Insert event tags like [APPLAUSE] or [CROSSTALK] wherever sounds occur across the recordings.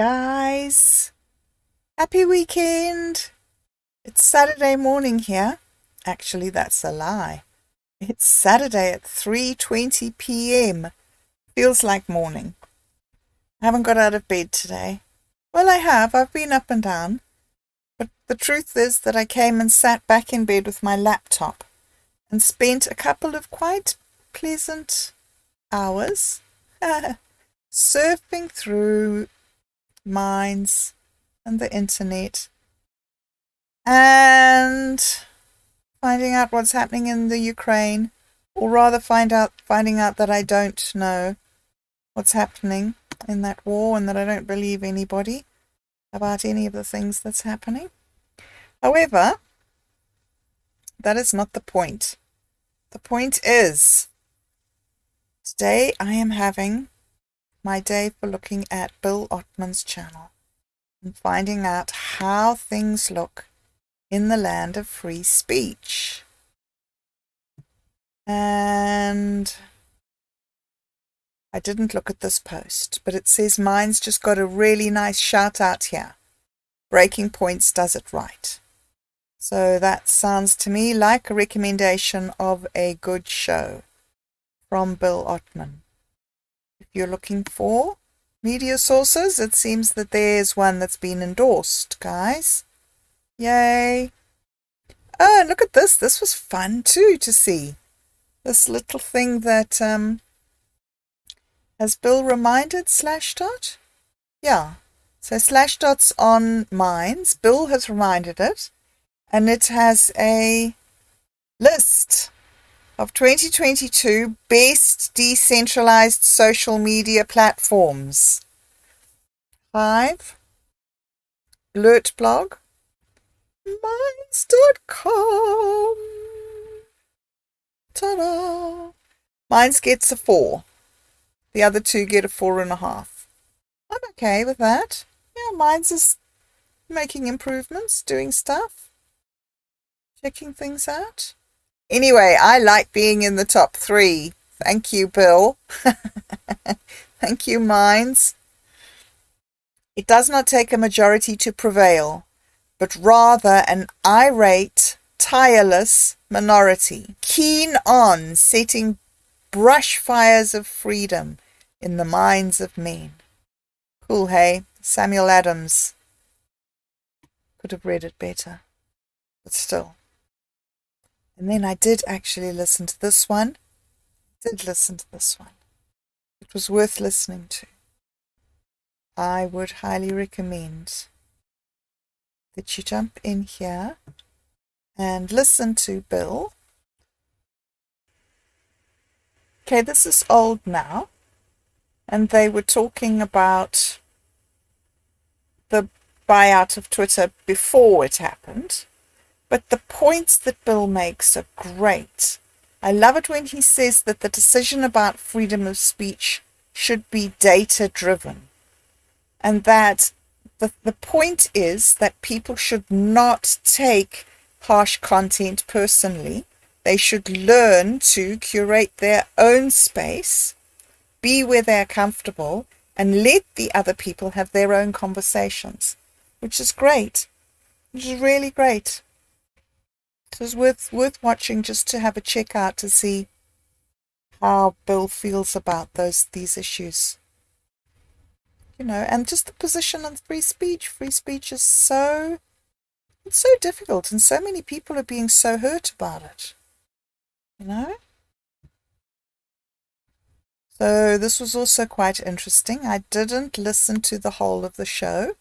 guys. Happy weekend. It's Saturday morning here. Actually, that's a lie. It's Saturday at 3:20 p.m. Feels like morning. I haven't got out of bed today. Well, I have. I've been up and down. But the truth is that I came and sat back in bed with my laptop and spent a couple of quite pleasant hours [LAUGHS] surfing through Minds and the internet and finding out what's happening in the Ukraine, or rather find out finding out that I don't know what's happening in that war and that I don't believe anybody about any of the things that's happening. However, that is not the point. The point is today I am having my day for looking at Bill Ottman's channel and finding out how things look in the land of free speech. And I didn't look at this post, but it says mine's just got a really nice shout out here. Breaking Points does it right. So that sounds to me like a recommendation of a good show from Bill Ottman you're looking for media sources, it seems that there's one that's been endorsed, guys. Yay. Oh, look at this. This was fun too to see. This little thing that, um, has Bill reminded Slashdot? Yeah. So Slashdot's on Minds. Bill has reminded it. And it has a list of 2022 Best Decentralized Social Media Platforms. 5. Alert blog. Minds.com. Ta-da! Minds gets a 4. The other two get a four and a half. I'm okay with that. Yeah, Minds is making improvements, doing stuff, checking things out. Anyway, I like being in the top three. Thank you, Bill. [LAUGHS] Thank you, Minds. It does not take a majority to prevail, but rather an irate, tireless minority, keen on setting brush fires of freedom in the minds of men. Cool, hey? Samuel Adams. Could have read it better, but still. And then I did actually listen to this one. Did listen to this one. It was worth listening to. I would highly recommend that you jump in here and listen to Bill. Okay, this is old now. And they were talking about the buyout of Twitter before it happened. But the points that Bill makes are great. I love it when he says that the decision about freedom of speech should be data driven. And that the, the point is that people should not take harsh content personally. They should learn to curate their own space, be where they're comfortable, and let the other people have their own conversations, which is great, which is really great. So it's worth worth watching just to have a check out to see how Bill feels about those these issues. You know, and just the position on free speech. Free speech is so it's so difficult and so many people are being so hurt about it. You know? So this was also quite interesting. I didn't listen to the whole of the show,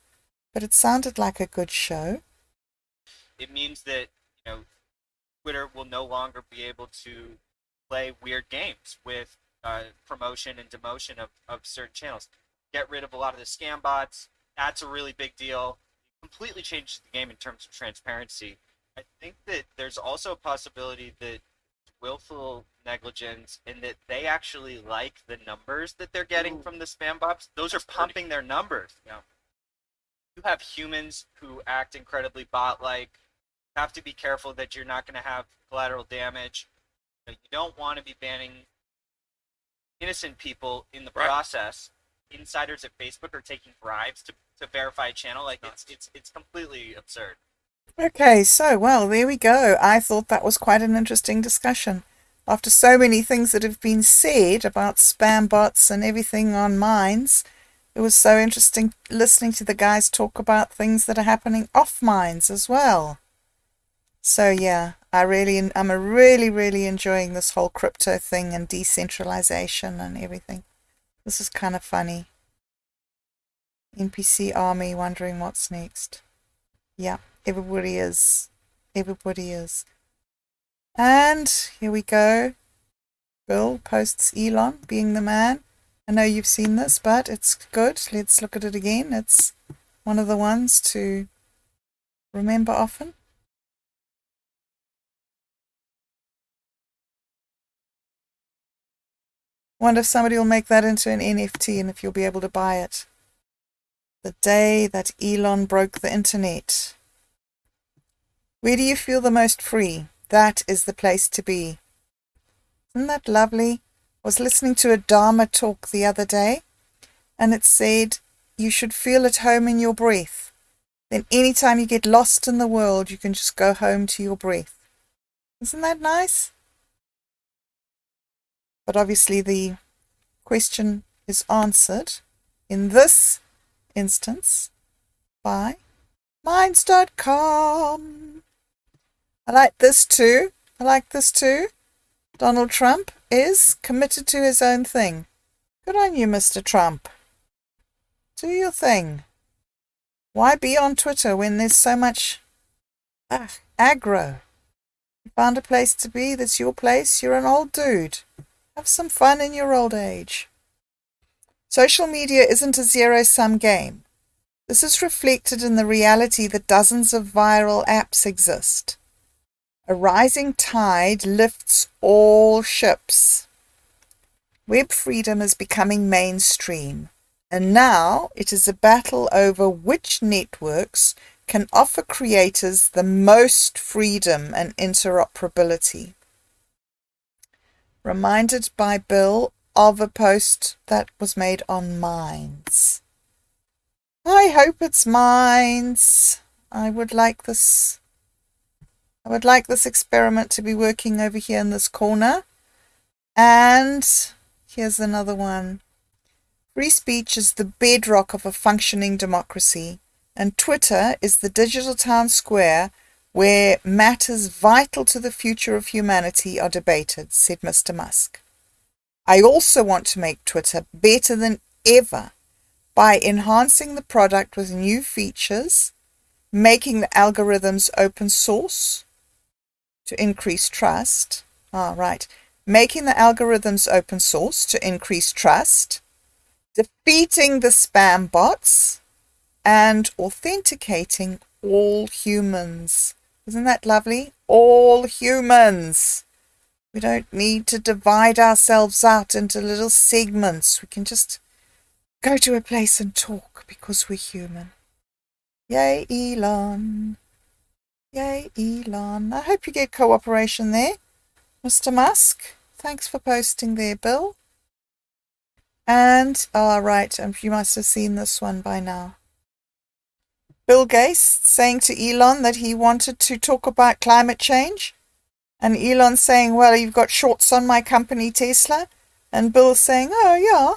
but it sounded like a good show. It means that, you know, Twitter will no longer be able to play weird games with uh, promotion and demotion of, of certain channels. Get rid of a lot of the scam bots. That's a really big deal. It completely changes the game in terms of transparency. I think that there's also a possibility that willful negligence in that they actually like the numbers that they're getting Ooh. from the spam bots. Those are pumping pretty... their numbers. You, know, you have humans who act incredibly bot-like have to be careful that you're not going to have collateral damage. You don't want to be banning innocent people in the right. process. insiders at Facebook are taking bribes to, to verify a channel. Like it's it's it's completely absurd. Okay, so well, there we go. I thought that was quite an interesting discussion. After so many things that have been said about spam bots and everything on Minds, it was so interesting listening to the guys talk about things that are happening off Minds as well. So yeah, I really, I'm really, really enjoying this whole crypto thing and decentralization and everything. This is kind of funny. NPC army wondering what's next. Yeah, everybody is. Everybody is. And here we go. Bill posts Elon being the man. I know you've seen this, but it's good. Let's look at it again. It's one of the ones to remember often. Wonder if somebody will make that into an NFT and if you'll be able to buy it. The day that Elon broke the internet. Where do you feel the most free? That is the place to be. Isn't that lovely? I was listening to a Dharma talk the other day and it said you should feel at home in your breath. Then anytime you get lost in the world, you can just go home to your breath. Isn't that nice? But obviously the question is answered in this instance by minds.com. I like this too. I like this too. Donald Trump is committed to his own thing. Good on you, Mr. Trump. Do your thing. Why be on Twitter when there's so much ah, aggro? You found a place to be, that's your place, you're an old dude. Have some fun in your old age. Social media isn't a zero sum game. This is reflected in the reality that dozens of viral apps exist. A rising tide lifts all ships. Web freedom is becoming mainstream, and now it is a battle over which networks can offer creators the most freedom and interoperability reminded by Bill of a post that was made on Minds. I hope it's Minds. I would like this I would like this experiment to be working over here in this corner. And here's another one. Free speech is the bedrock of a functioning democracy, and Twitter is the digital town square where matters vital to the future of humanity are debated, said Mr. Musk. I also want to make Twitter better than ever by enhancing the product with new features, making the algorithms open source to increase trust. Ah, right. Making the algorithms open source to increase trust, defeating the spam bots, and authenticating all humans. Isn't that lovely? All humans. We don't need to divide ourselves out into little segments. We can just go to a place and talk because we're human. Yay, Elon. Yay, Elon. I hope you get cooperation there. Mr. Musk, thanks for posting there, Bill. And, all oh, right, you must have seen this one by now. Bill Gates saying to Elon that he wanted to talk about climate change. And Elon saying, well, you've got shorts on my company, Tesla. And Bill saying, oh, yeah.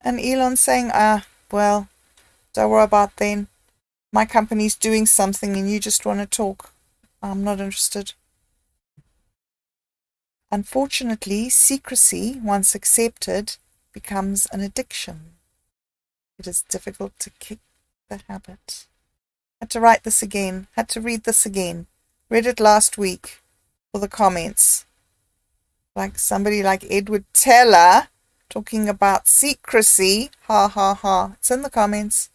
And Elon saying, ah, well, don't worry about then. My company's doing something and you just want to talk. I'm not interested. Unfortunately, secrecy, once accepted, becomes an addiction. It is difficult to kick the habit. Had to write this again. Had to read this again. Read it last week for the comments. Like somebody like Edward Teller talking about secrecy. Ha ha ha. It's in the comments.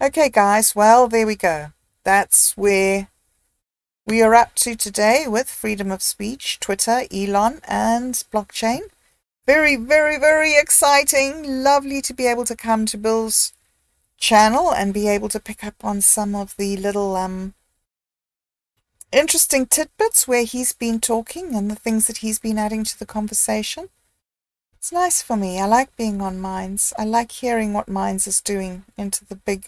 Okay, guys. Well, there we go. That's where we are up to today with freedom of speech, Twitter, Elon, and blockchain. Very, very, very exciting. Lovely to be able to come to Bill's channel and be able to pick up on some of the little um, interesting tidbits where he's been talking and the things that he's been adding to the conversation. It's nice for me. I like being on Minds. I like hearing what Minds is doing into the big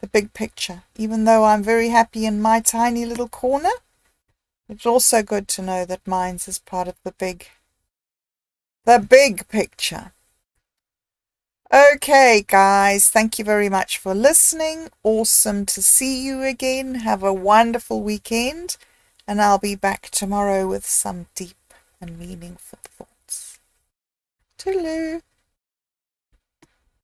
the big picture. Even though I'm very happy in my tiny little corner, it's also good to know that Minds is part of the big the big picture. Okay, guys, thank you very much for listening. Awesome to see you again. Have a wonderful weekend, and I'll be back tomorrow with some deep and meaningful thoughts. Toodaloo.